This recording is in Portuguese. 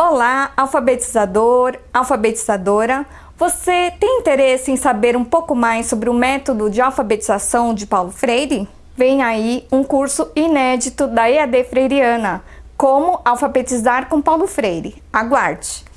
Olá, alfabetizador, alfabetizadora. Você tem interesse em saber um pouco mais sobre o método de alfabetização de Paulo Freire? Vem aí um curso inédito da EAD Freiriana, Como Alfabetizar com Paulo Freire. Aguarde!